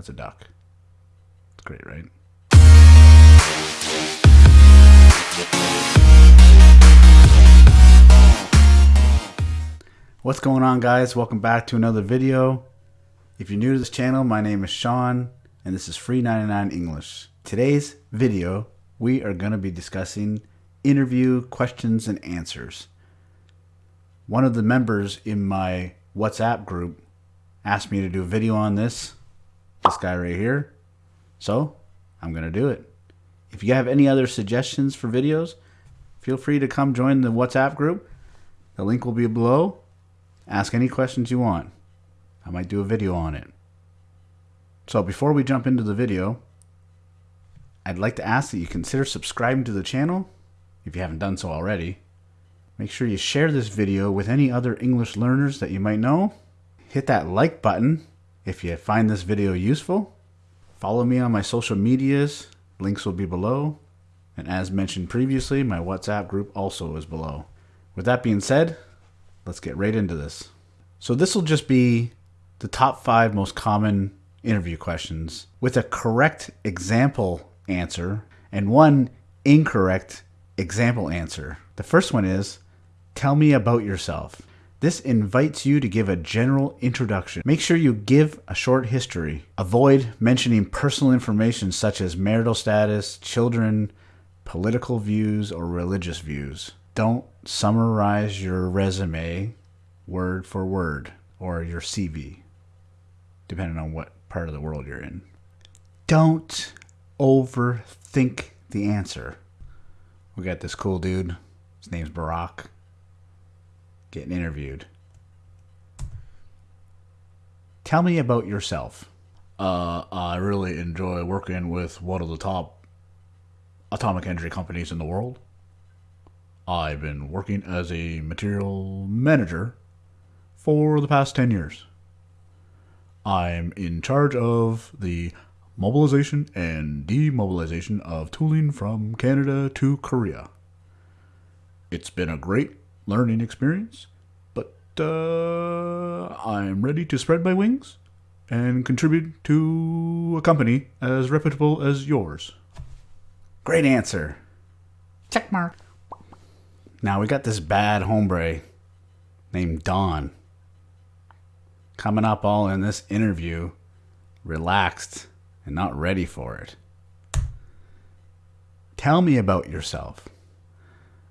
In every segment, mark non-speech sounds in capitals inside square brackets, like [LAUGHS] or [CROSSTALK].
That's a duck. It's great, right? What's going on guys? Welcome back to another video. If you're new to this channel, my name is Sean and this is Free 99 English. Today's video, we are going to be discussing interview questions and answers. One of the members in my WhatsApp group asked me to do a video on this, this guy right here. So I'm going to do it. If you have any other suggestions for videos, feel free to come join the WhatsApp group. The link will be below Ask any questions you want. I might do a video on it. So before we jump into the video, I'd like to ask that you consider subscribing to the channel if you haven't done so already. Make sure you share this video with any other English learners that you might know. Hit that like button if you find this video useful. Follow me on my social medias. Links will be below. And as mentioned previously, my WhatsApp group also is below. With that being said, let's get right into this. So this will just be the top five most common interview questions with a correct example answer and one incorrect example answer. The first one is, tell me about yourself. This invites you to give a general introduction. Make sure you give a short history. Avoid mentioning personal information such as marital status, children, political views, or religious views don't summarize your resume word for word or your CV, depending on what part of the world you're in. Don't overthink the answer. We got this cool dude. His name's Barack. Getting interviewed. Tell me about yourself. Uh, I really enjoy working with one of the top atomic energy companies in the world. I've been working as a material manager for the past 10 years. I'm in charge of the mobilization and demobilization of tooling from Canada to Korea. It's been a great learning experience, but uh, I'm ready to spread my wings and contribute to a company as reputable as yours. Great answer. Check mark. Now we got this bad hombre named Don coming up all in this interview, relaxed and not ready for it. Tell me about yourself.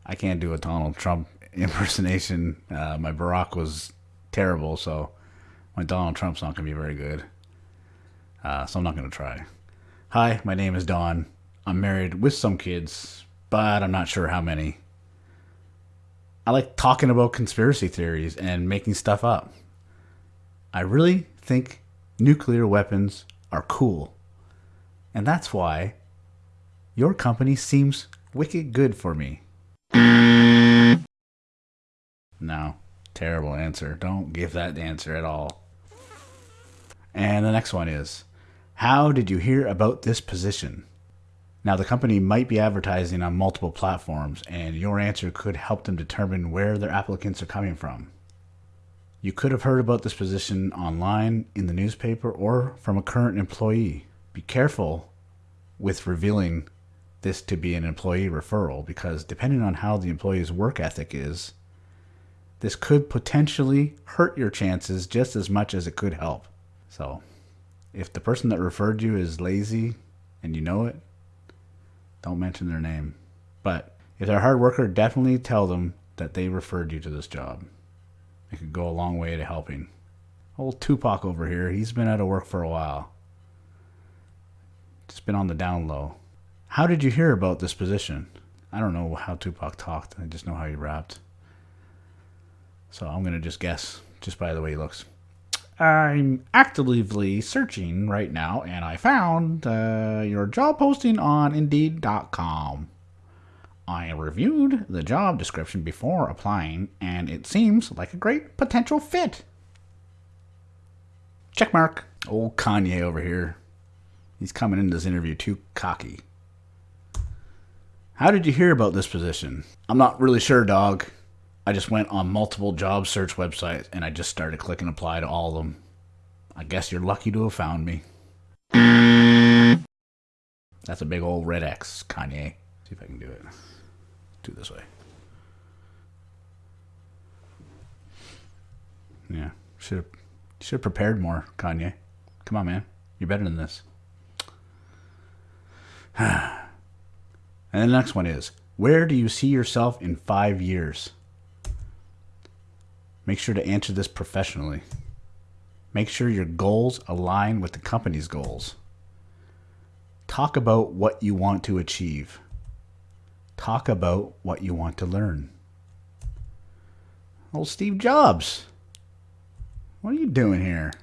I can't do a Donald Trump [LAUGHS] impersonation. Uh, my Barack was terrible, so my Donald Trump's not going to be very good. Uh, so I'm not going to try. Hi, my name is Don. I'm married with some kids, but I'm not sure how many. I like talking about conspiracy theories and making stuff up. I really think nuclear weapons are cool. And that's why your company seems wicked good for me. No, terrible answer. Don't give that answer at all. And the next one is How did you hear about this position? Now, the company might be advertising on multiple platforms, and your answer could help them determine where their applicants are coming from. You could have heard about this position online, in the newspaper, or from a current employee. Be careful with revealing this to be an employee referral because depending on how the employee's work ethic is, this could potentially hurt your chances just as much as it could help. So, if the person that referred you is lazy and you know it, don't mention their name. But if they're a hard worker, definitely tell them that they referred you to this job. It could go a long way to helping. Old Tupac over here, he's been out of work for a while. Just been on the down low. How did you hear about this position? I don't know how Tupac talked. I just know how he rapped. So I'm going to just guess just by the way he looks. I'm actively searching right now, and I found uh, your job posting on Indeed.com. I reviewed the job description before applying, and it seems like a great potential fit. Checkmark. Old Kanye over here. He's coming into this interview too cocky. How did you hear about this position? I'm not really sure, dog. I just went on multiple job search websites and I just started clicking apply to all of them. I guess you're lucky to have found me. That's a big old red X, Kanye. See if I can do it. Do it this way. Yeah, should have should have prepared more, Kanye. Come on, man. You're better than this. [SIGHS] and the next one is Where do you see yourself in five years? Make sure to answer this professionally. Make sure your goals align with the company's goals. Talk about what you want to achieve. Talk about what you want to learn. Old Steve Jobs. What are you doing here?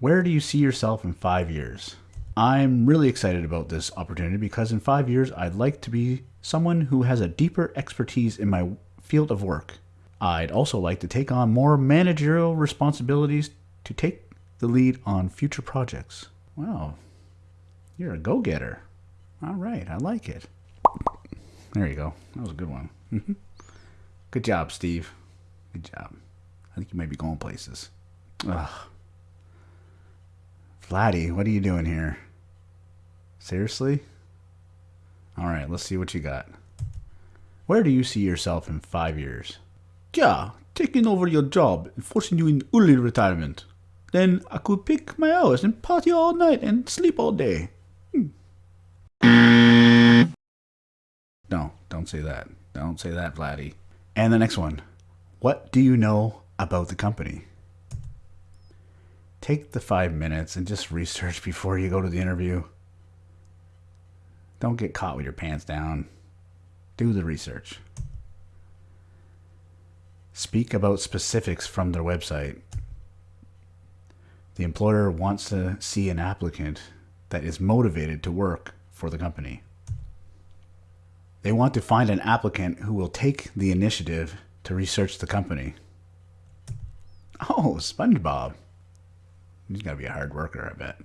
Where do you see yourself in five years? I'm really excited about this opportunity because in five years, I'd like to be someone who has a deeper expertise in my field of work. I'd also like to take on more managerial responsibilities to take the lead on future projects. Wow, you're a go-getter. All right, I like it. There you go. That was a good one. Mm-hmm. good job, Steve. Good job. I think you might be going places. Ugh. Vladdy, what are you doing here? Seriously? All right, let's see what you got. Where do you see yourself in five years? Yeah, taking over your job and forcing you in early retirement. Then I could pick my hours and party all night and sleep all day. Hmm. No, don't say that. Don't say that, Vladdy. And the next one. What do you know about the company? Take the five minutes and just research before you go to the interview. Don't get caught with your pants down. Do the research. Speak about specifics from their website. The employer wants to see an applicant that is motivated to work for the company. They want to find an applicant who will take the initiative to research the company. Oh, SpongeBob. He's got to be a hard worker, I bet.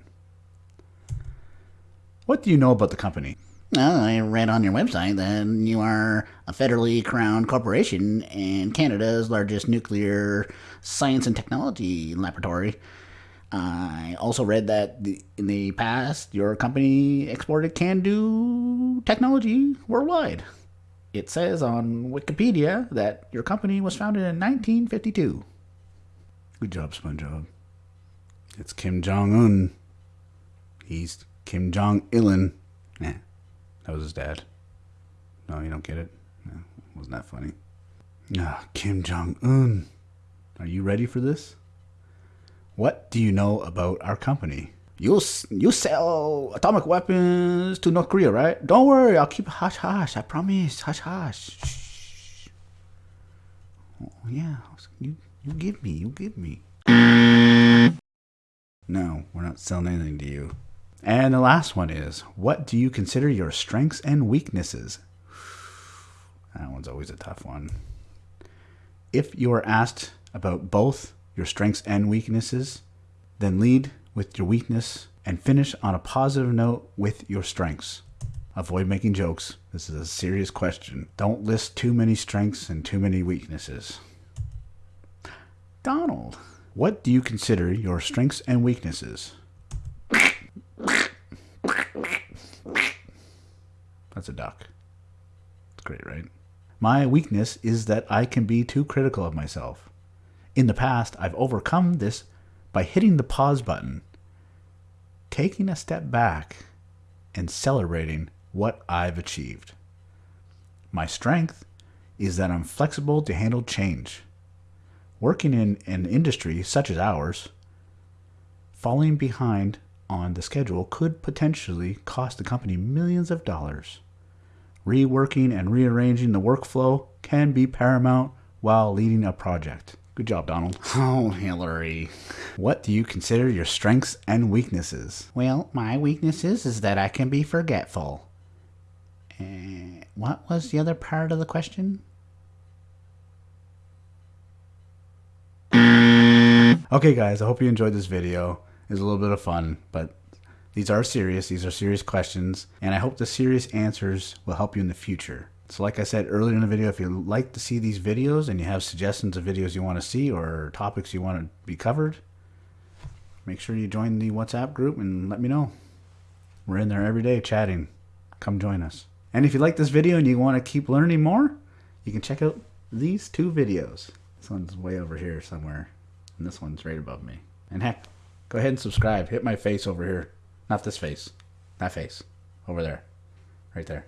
What do you know about the company? I read on your website that you are a federally crowned corporation and Canada's largest nuclear science and technology laboratory. I also read that in the past, your company exported CANDU technology worldwide. It says on Wikipedia that your company was founded in 1952. Good job, SpongeBob. It's Kim Jong Un. He's Kim Jong Ilin. Yeah, that was his dad. No, you don't get it. No, wasn't that funny? Ah, Kim Jong Un. Are you ready for this? What do you know about our company? You you sell atomic weapons to North Korea, right? Don't worry, I'll keep hush hush. I promise, hush hush. Shh. Oh, yeah, you you give me, you give me. No, we're not selling anything to you. And the last one is, what do you consider your strengths and weaknesses? That one's always a tough one. If you are asked about both your strengths and weaknesses, then lead with your weakness and finish on a positive note with your strengths. Avoid making jokes. This is a serious question. Don't list too many strengths and too many weaknesses. Donald, what do you consider your strengths and weaknesses? That's a duck. It's great, right? My weakness is that I can be too critical of myself. In the past, I've overcome this by hitting the pause button, taking a step back, and celebrating what I've achieved. My strength is that I'm flexible to handle change. Working in an industry such as ours, falling behind on the schedule could potentially cost the company millions of dollars. Reworking and rearranging the workflow can be paramount while leading a project. Good job, Donald. [LAUGHS] Oh, Hillary. What do you consider your strengths and weaknesses? Well, my weaknesses is that I can be forgetful. Uh, what was the other part of the question? Okay, guys, I hope you enjoyed this video. It was a little bit of fun, but these are serious, these are serious questions, and I hope the serious answers will help you in the future. So like I said earlier in the video, if you like to see these videos and you have suggestions of videos you want to see or topics you want to be covered, make sure you join the WhatsApp group and let me know. We're in there every day chatting. Come join us. And if you like this video and you want to keep learning more, you can check out these two videos. This one's way over here somewhere, and this one's right above me. And heck, go ahead and subscribe. Hit my face over here. Not this face. That face. Over there. Right there.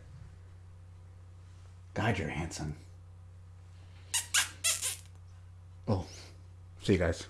God, you're handsome. Oh. See you guys.